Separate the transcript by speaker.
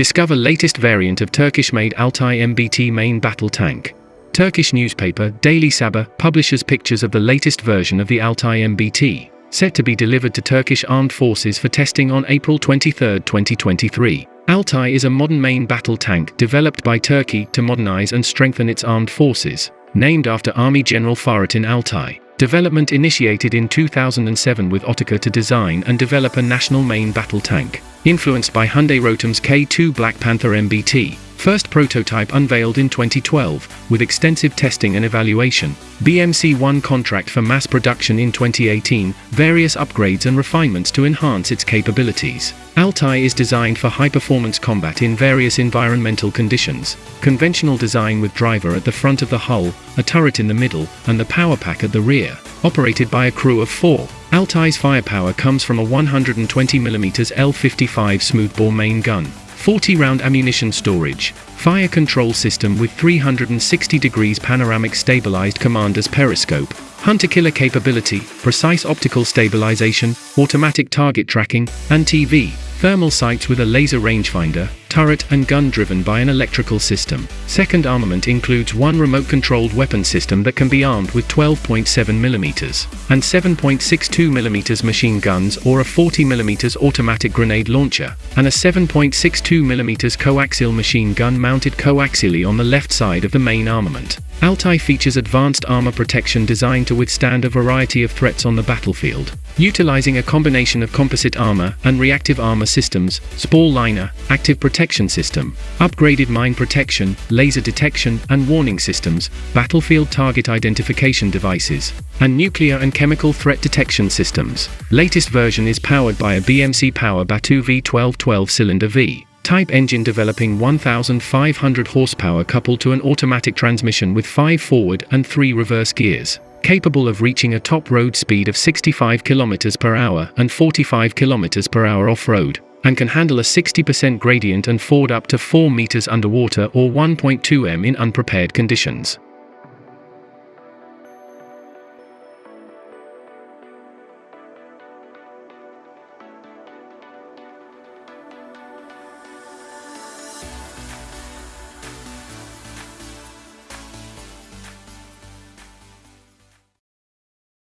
Speaker 1: Discover latest variant of Turkish-made Altay MBT main battle tank. Turkish newspaper Daily Sabah publishes pictures of the latest version of the Altay MBT, set to be delivered to Turkish armed forces for testing on April 23, 2023. Altay is a modern main battle tank developed by Turkey to modernize and strengthen its armed forces, named after Army General Fahrettin Altay. Development initiated in 2007 with Otokar to design and develop a national main battle tank, influenced by Hyundai Rotem's K2 Black Panther MBT. First prototype unveiled in 2012, with extensive testing and evaluation. BMC won contract for mass production in 2018, various upgrades and refinements to enhance its capabilities. Altay is designed for high-performance combat in various environmental conditions. Conventional design with driver at the front of the hull, a turret in the middle, and the power pack at the rear. Operated by a crew of four. Altay's firepower comes from a 120mm L55 smoothbore main gun, 40-round ammunition storage, fire control system with 360 degrees panoramic stabilized commander's periscope, hunter-killer capability, precise optical stabilization, automatic target tracking, and TV, thermal sights with a laser rangefinder, turret and gun driven by an electrical system. Second armament includes one remote-controlled weapon system that can be armed with 12.7mm and 7.62mm machine guns or a 40mm automatic grenade launcher, and a 7.62mm coaxial machine gun mounted coaxially on the left side of the main armament. Altay features advanced armor protection designed to withstand a variety of threats on the battlefield. Utilizing a combination of composite armor and reactive armor systems, Spall liner, active protection system, upgraded mine protection, laser detection and warning systems, battlefield target identification devices, and nuclear and chemical threat detection systems. Latest version is powered by a BMC Power Batu V12 12-cylinder V type engine developing 1,500 horsepower coupled to an automatic transmission with 5 forward and 3 reverse gears, capable of reaching a top road speed of 65 km per hour and 45 km per hour off-road, and can handle a 60% gradient and ford up to 4 meters underwater or 1.2 m in unprepared conditions.